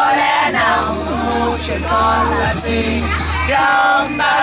có lẽ nào chuyện con là gì? Trong ta